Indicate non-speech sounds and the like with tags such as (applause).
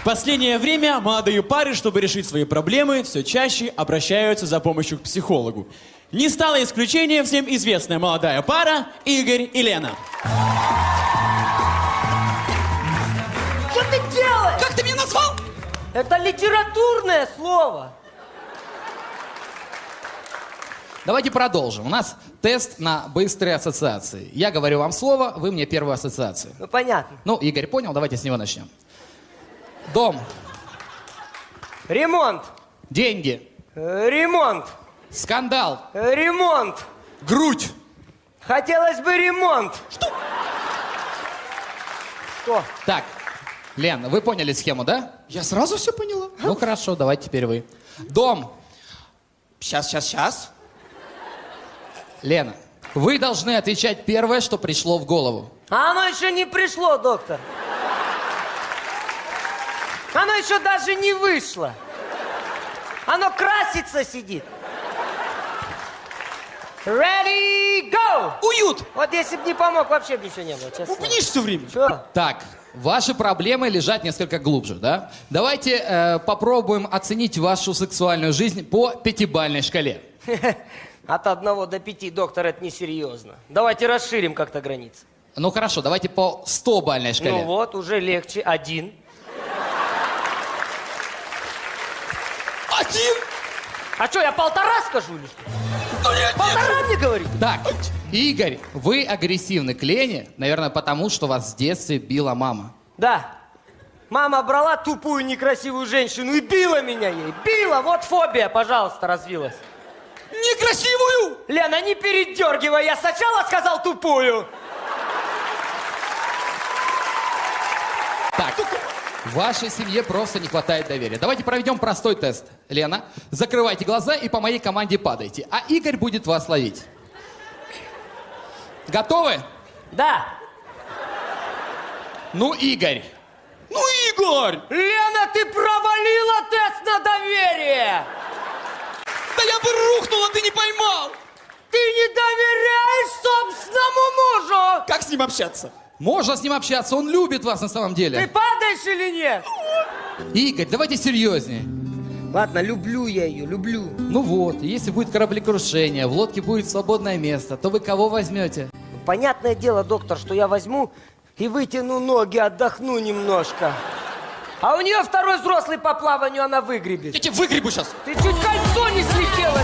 В последнее время молодые пары, чтобы решить свои проблемы, все чаще обращаются за помощью к психологу. Не стала исключением всем известная молодая пара Игорь и Лена. Что ты делаешь? Как ты меня назвал? Это литературное слово. Давайте продолжим. У нас тест на быстрые ассоциации. Я говорю вам слово, вы мне первую ассоциацию. Ну, понятно. Ну, Игорь понял, давайте с него начнем. Дом, Ремонт. деньги, Э, Ремонт. скандал, Э, Ремонт. грудь. Хотелось бы ремонт. Что? Что? Так, Лен, вы поняли схему, да? Я сразу все поняла. Ну хорошо, давайте теперь вы. Дом, Сейчас, сейчас, сейчас. Лена, вы должны отвечать первое, что пришло в голову. А оно еще не пришло, доктор. Оно еще даже не вышло. Оно красится сидит. Ready, go! Уют. Вот если бы не помог, вообще бы ничего не было, честно. Бубнишь все время. Что? Так, ваши проблемы лежат несколько глубже, да? Давайте э, попробуем оценить вашу сексуальную жизнь по пятибальной шкале. (laughs) От одного до пяти, доктор, это несерьезно. Давайте расширим как-то границы. Ну хорошо, давайте по 100-бальной шкале. Ну вот, уже легче. Один. Один. А что, я полтора скажу или что? Ну нет, Полтора мне говорит? Так, Игорь, вы агрессивны к Лене, наверное, потому что вас в детстве била мама. Да. Мама брала тупую некрасивую женщину и била меня ей. Била, вот фобия, пожалуйста, развилась. Некрасивую. Лена, не передергивай, я сначала сказал тупую. Так, в вашей семье просто не хватает доверия. Давайте проведем простой тест. Лена, закрывайте глаза и по моей команде падайте. А Игорь будет вас ловить. Готовы? Да. Ну, Игорь. Ну, Игорь. Лена, ты провалила тест на доверие. Да я бы рухнул, а ты не поймал. Ты не доверяешь собственному мужу. Как с ним общаться? Можно с ним общаться, он любит вас на самом Ты падаешь или нет? Игорь, давайте серьезнее. Ладно, люблю я ее, люблю. Ну вот, если будет кораблекрушение, в лодке будет свободное место, то вы кого возьмете? Понятное дело, доктор, что я возьму и вытяну ноги, отдохну немножко. А у нее второй взрослый по плаванию, она выгребет. Я тебе выгребу сейчас. Ты чуть кольцо не слетело.